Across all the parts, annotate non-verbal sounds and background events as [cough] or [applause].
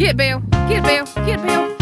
Get Bill, get Bill, get Bill.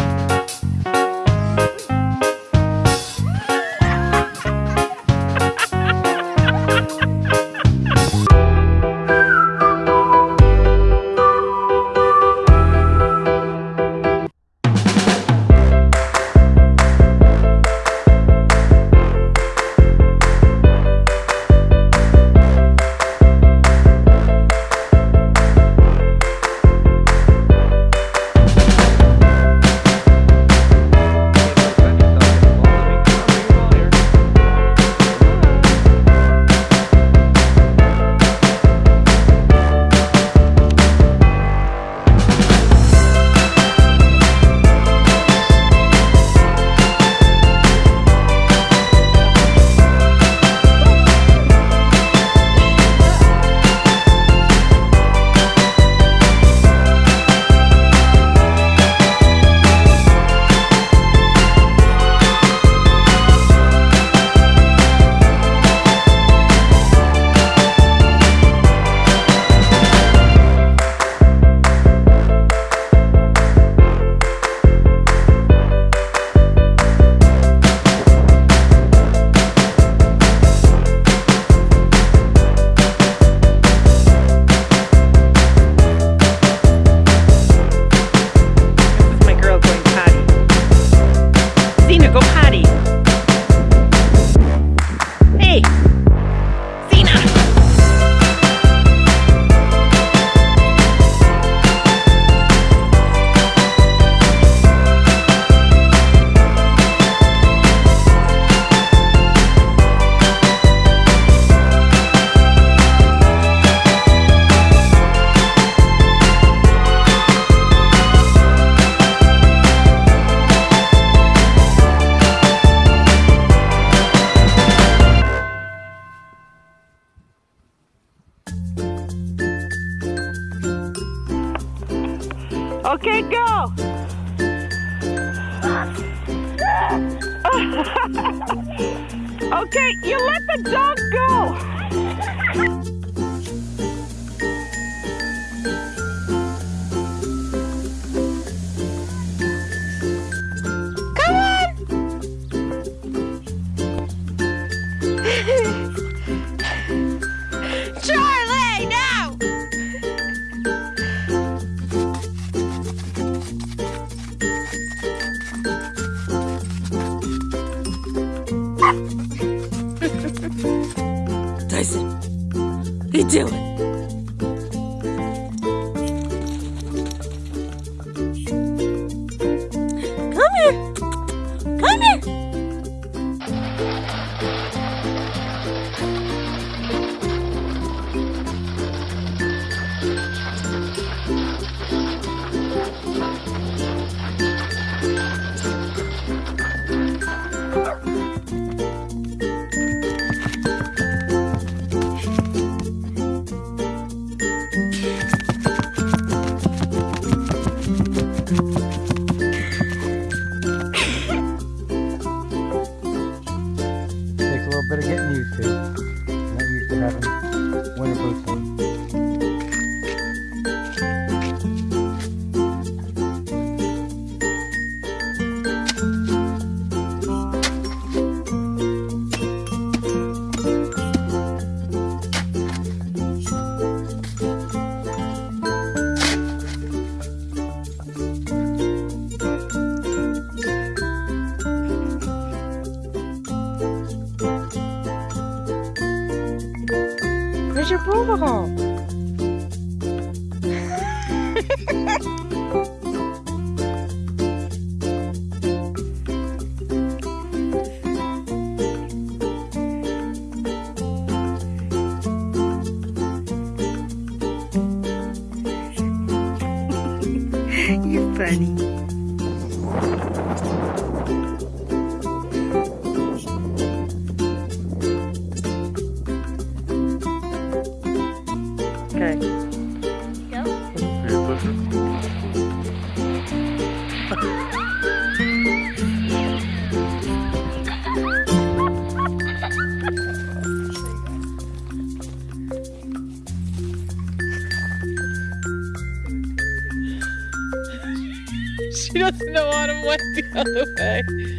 Okay, go. [laughs] okay, you let the dog go. и делай. She doesn't know Autumn went the other way.